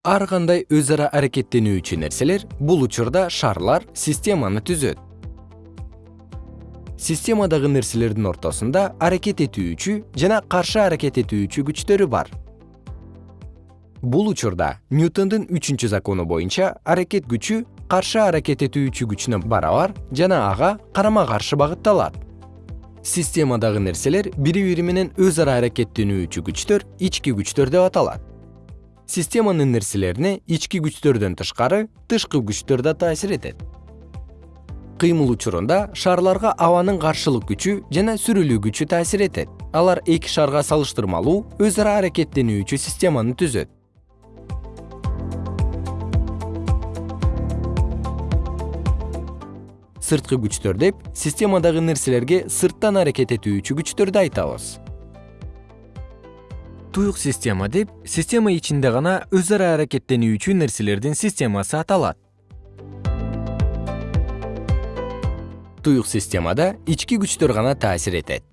ар кандай өз ара аракеттенүүчү нерселер бул учурда шарлар системаны түзөт. Системадагы нерселердин ортосунда аракет этүүчү жана каршы аракет этүүчү күчтөрү бар. Бул учурда ньютондун үчүнчү закону боюнча аракет күчү каршы аракет этүүчү күчүнө барабар жана ага карама каршы багытталат. Системадагы нерселер бири бири менен өз ара аракеттенүүчү күчтөр ички күчтөр деп аталат системанын нерселерине ички күчтөрдөн тышкары тышкы күчтөр да таасир этет. Кыймыл учурунда шарларга абанын каршылык күчү жана сүрүлүү күчү таасир этет. Алар эки шарга салыштырмалуу өз ара аракеттенүүчү системаны түзөт. Сырткы күчтөр деп системадагы нерселерге сырттан аракет этүүчү күчтөрдү айтабыз туюк система деп система ичинде гана өз ара аракеттенүүчү нерселердин системасы аталат. Туюк системада ички күчтөр гана таасир этет